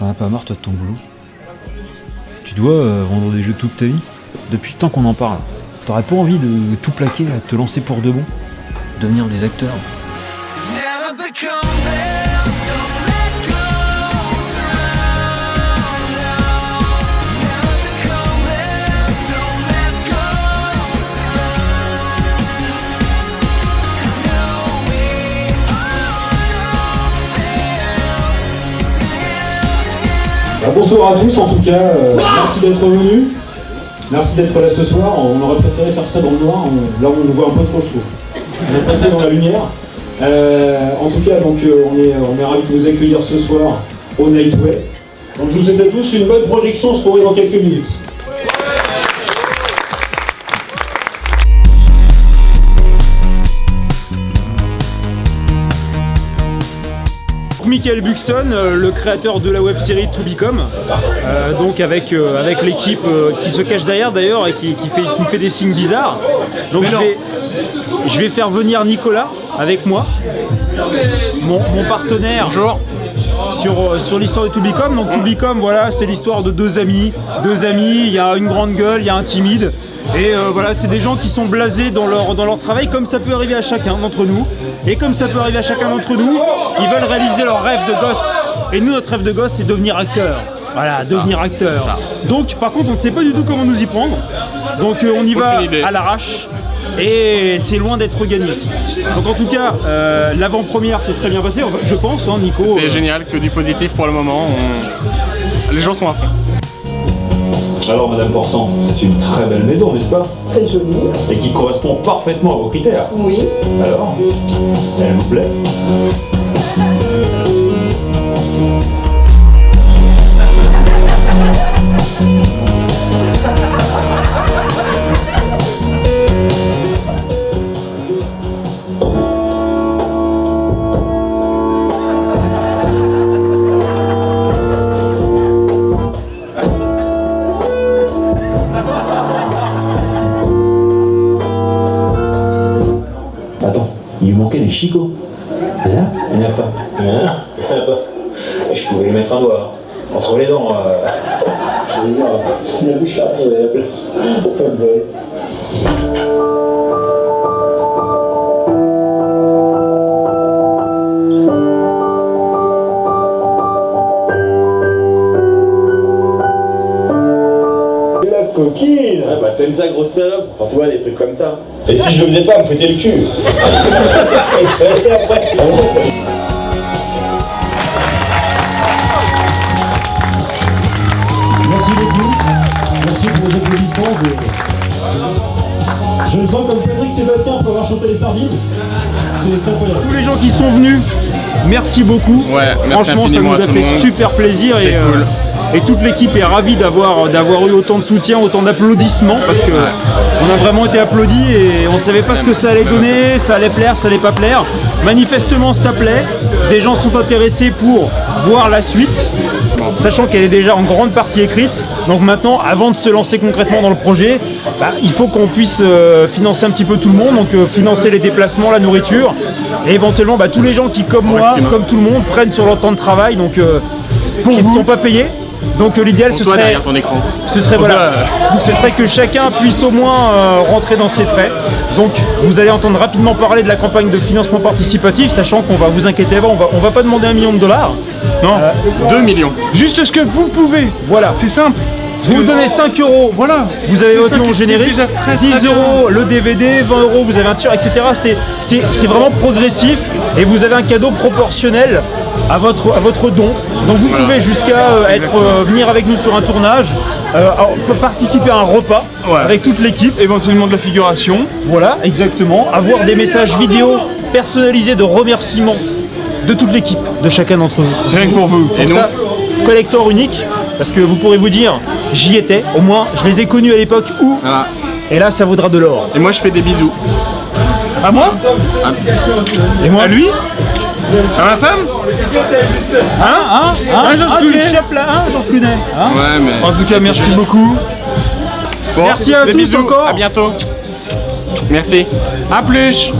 T'en as pas marre toi de ton boulot Tu dois euh, vendre des jeux toute ta vie Depuis le temps qu'on en parle. T'aurais pas envie de tout plaquer, de te lancer pour de bon Devenir des acteurs bonsoir à tous en tout cas, euh, merci d'être venus. Merci d'être là ce soir. On aurait préféré faire ça dans le noir, on- là on nous voit un peu trop je trouve. On est pas trop dans la lumière. Euh, en tout cas donc euh, on est, on est ravis de vous accueillir ce soir au Nightway. Donc je vous souhaite à tous une bonne projection, on se retrouve dans quelques minutes. Michael Buxton, euh, le créateur de la web série To Become, euh, donc avec, euh, avec l'équipe euh, qui se cache derrière d'ailleurs et qui, qui fait, qui me fait des signes bizarres. Donc je vais, je vais faire venir Nicolas avec moi, mon, mon partenaire. Sur, sur l'histoire de To Become. Donc To Become, voilà, c'est l'histoire de deux amis. Deux amis, il y a une grande gueule, il y a un timide. Et euh, voilà, c'est des gens qui sont blasés dans leur, dans leur travail, comme ça peut arriver à chacun d'entre nous. Et comme ça peut arriver à chacun d'entre nous, ils veulent réaliser leur rêve de gosse. Et nous, notre rêve de gosse, c'est devenir acteur. Voilà, devenir acteur. Donc, par contre, on ne sait pas du tout comment nous y prendre. Donc, euh, on y va à l'arrache. Et c'est loin d'être gagné. Donc, en tout cas, euh, l'avant-première s'est très bien passée, Enfin, je pense, hein, Nico. C'est euh, génial, que du positif pour le moment. on- Les gens sont à fond. Alors Madame Porsan, c'est une très belle maison, n'est-ce pas? Très joli. Et qui correspond parfaitement à vos critères. Oui. Alors, elle vous plaît? Lui manquait des chicots. Là, il n'y en a pas. Hein? Il n'y en a pas. Je pouvais lui mettre un doigt. hein. Entre les dents. Euh... La bouche arrive à la place. Pas de bol. La coquine Ah bah t'aimes ça grosse salope Enfin tu vois des trucs comme ça. Et si je le faisais pas, me foutais le cul après Merci beaucoup. Merci pour vos applaudissements. Je, je me sens comme Patrick Sébastien pour avoir chanté les sardines. C'est c'est incroyable. tous les gens qui sont venus, merci beaucoup. Ouais, merci Franchement, ça nous a fait super plaisir et, euh, cool. Et toute l'équipe est ravie d'avoir d'avoir eu autant de soutien, autant d'applaudissements parce que on a vraiment été applaudis et on savait pas ce que ça allait donner, ça allait plaire, ça allait pas plaire. Manifestement, ça plaît. Des gens sont intéressés pour voir la suite. Sachant qu'elle est déjà en grande partie écrite, donc maintenant, avant de se lancer concrètement dans le projet, bah, il faut qu'on puisse euh, financer un petit peu tout le monde, donc euh, financer les déplacements, la nourriture, et éventuellement bah, tous les gens qui, comme moi, comme tout le monde, prennent sur leur temps de travail, donc euh, qui ne sont pas payés. Donc euh, l'idéal, ce serait, derrière ton écran. ce serait voilà, ce serait que chacun puisse au moins euh, rentrer dans ses frais. Donc vous allez entendre rapidement parler de la campagne de financement participatif, sachant qu'on va vous inquiéter pas, on va, on va pas demander un million de dollars. Non, 2 millions. Juste ce que vous pouvez. Voilà. C'est simple. Vous nous donnez 5 euros, voilà, vous avez votre nom générique, déjà très, très 10 bien. euros le DVD, 20 euros vous avez un t-shirt, etc. C'est- C'est c'est vraiment progressif et vous avez un cadeau proportionnel à votre, à votre don. Donc vous Voilà. pouvez jusqu'à euh, être euh, venir avec nous sur un tournage, euh, participer à un repas Ouais. avec toute l'équipe. Éventuellement de la figuration. Voilà, exactement. Avoir des messages vidéo personnalisés de remerciements de toute l'équipe, de chacun d'entre vous. Rien que pour vous. Et ça, collector unique, parce que vous pourrez vous dire, j'y étais, au moins je les ai connus à l'époque où, voilà. et là ça vaudra de l'or. Et moi je fais des bisous. À moi Et moi À lui À ma femme Hein Hein Hein Georges Ah, tu Clooney. échappes là, hein, Georges Clooney Hein Ouais mais. En tout cas, merci beaucoup. Bon, Merci à tous bisous, encore. À bientôt. Merci. À plus.